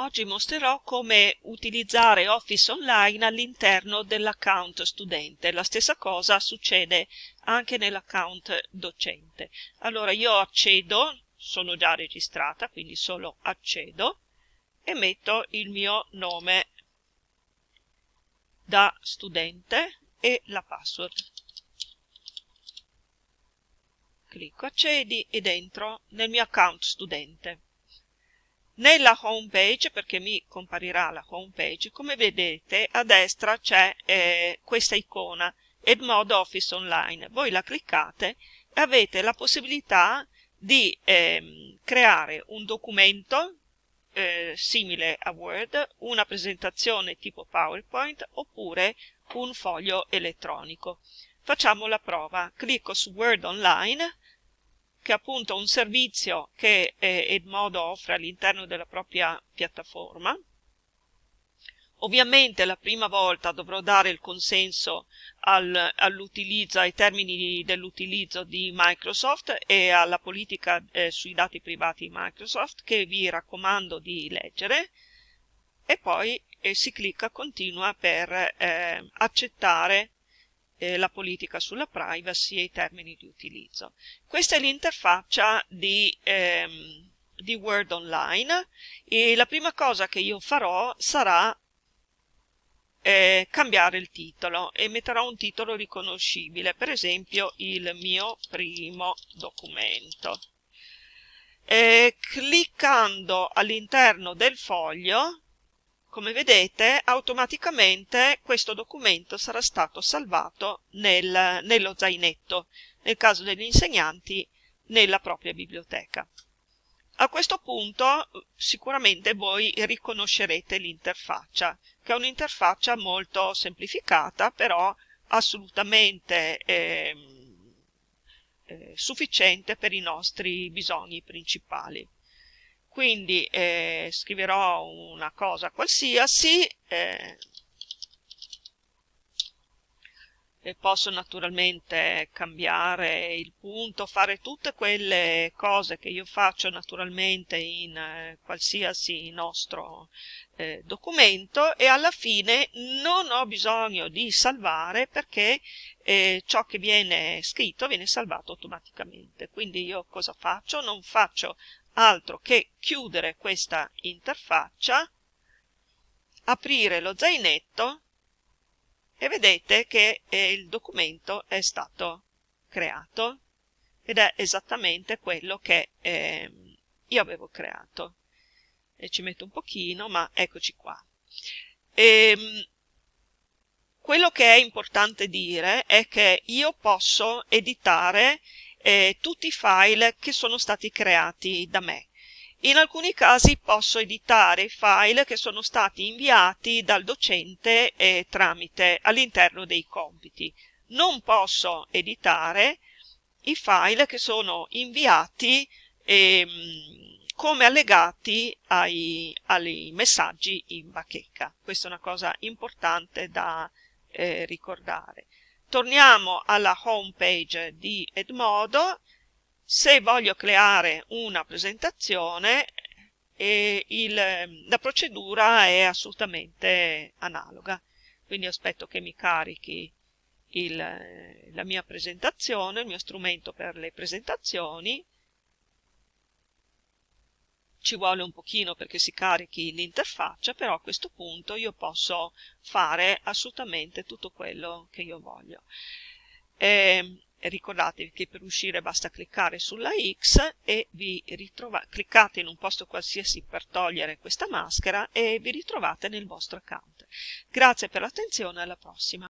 Oggi mostrerò come utilizzare Office Online all'interno dell'account studente. La stessa cosa succede anche nell'account docente. Allora io accedo, sono già registrata, quindi solo accedo e metto il mio nome da studente e la password. Clicco accedi ed entro nel mio account studente. Nella home page, perché mi comparirà la home page, come vedete a destra c'è eh, questa icona Edmodo Office Online. Voi la cliccate e avete la possibilità di eh, creare un documento eh, simile a Word, una presentazione tipo PowerPoint oppure un foglio elettronico. Facciamo la prova. Clicco su Word Online che è appunto un servizio che eh, Edmodo offre all'interno della propria piattaforma. Ovviamente la prima volta dovrò dare il consenso al, all'utilizzo, ai termini dell'utilizzo di Microsoft e alla politica eh, sui dati privati di Microsoft che vi raccomando di leggere e poi eh, si clicca continua per eh, accettare eh, la politica sulla privacy e i termini di utilizzo. Questa è l'interfaccia di, ehm, di Word Online e la prima cosa che io farò sarà eh, cambiare il titolo e metterò un titolo riconoscibile, per esempio il mio primo documento. Eh, cliccando all'interno del foglio come vedete, automaticamente questo documento sarà stato salvato nel, nello zainetto, nel caso degli insegnanti, nella propria biblioteca. A questo punto sicuramente voi riconoscerete l'interfaccia, che è un'interfaccia molto semplificata, però assolutamente eh, eh, sufficiente per i nostri bisogni principali quindi eh, scriverò una cosa qualsiasi eh, e posso naturalmente cambiare il punto, fare tutte quelle cose che io faccio naturalmente in eh, qualsiasi nostro eh, documento e alla fine non ho bisogno di salvare perché eh, ciò che viene scritto viene salvato automaticamente. Quindi io cosa faccio? Non faccio altro che chiudere questa interfaccia, aprire lo zainetto e vedete che eh, il documento è stato creato ed è esattamente quello che eh, io avevo creato. E ci metto un pochino, ma eccoci qua. E, ehm, quello che è importante dire è che io posso editare eh, tutti i file che sono stati creati da me. In alcuni casi posso editare file che sono stati inviati dal docente eh, tramite all'interno dei compiti. Non posso editare i file che sono inviati ehm, come allegati ai, ai, messaggi in bacheca. Questa è una cosa importante da eh, ricordare torniamo alla home page di Edmodo. Se voglio creare una presentazione il, la procedura è assolutamente analoga. Quindi aspetto che mi carichi il, la mia presentazione, il mio strumento per le presentazioni ci vuole un pochino perché si carichi l'interfaccia, però a questo punto io posso fare assolutamente tutto quello che io voglio. E, ehm, ricordatevi che per uscire basta cliccare sulla X e vi ritrovate, cliccate in un posto qualsiasi per togliere questa maschera e vi ritrovate nel vostro account. Grazie per l'attenzione, alla prossima.